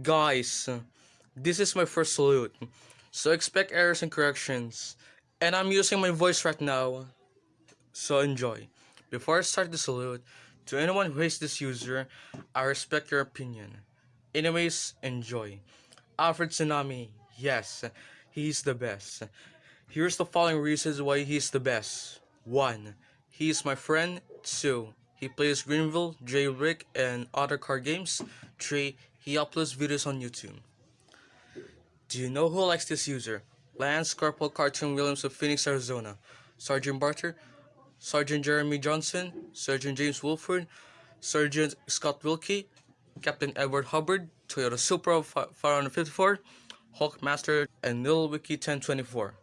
Guys, this is my first salute, so expect errors and corrections. And I'm using my voice right now, so enjoy. Before I start the salute, to anyone who hates this user, I respect your opinion. Anyways, enjoy. Alfred Tsunami, yes, he's the best. Here's the following reasons why he's the best. 1. He is my friend. 2. He plays Greenville, J. Rick, and other card games. 3. He uploads videos on YouTube. Do you know who likes this user? Lance Corporal Cartoon Williams of Phoenix, Arizona. Sergeant Barter, Sergeant Jeremy Johnson, Sergeant James Wolford, Sergeant Scott Wilkie, Captain Edward Hubbard, Toyota Supra 554, Hulkmaster, and NilWiki 1024.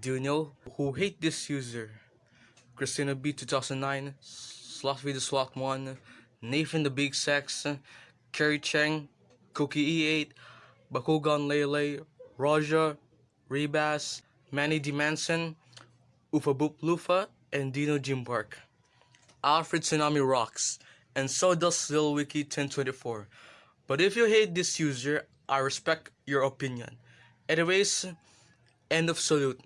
Do you know who hate this user? Christina B 2009, Slot Video Slot 1, Nathan the Big Sex, Kerry Cheng, Cookie E8, Bakugan Lele, Raja, Rebas, Manny D. Manson, Ufa Boop Lufa, and Dino Jim Park. Alfred Tsunami rocks, and so does LilWiki 1024. But if you hate this user, I respect your opinion. Anyways, end of salute.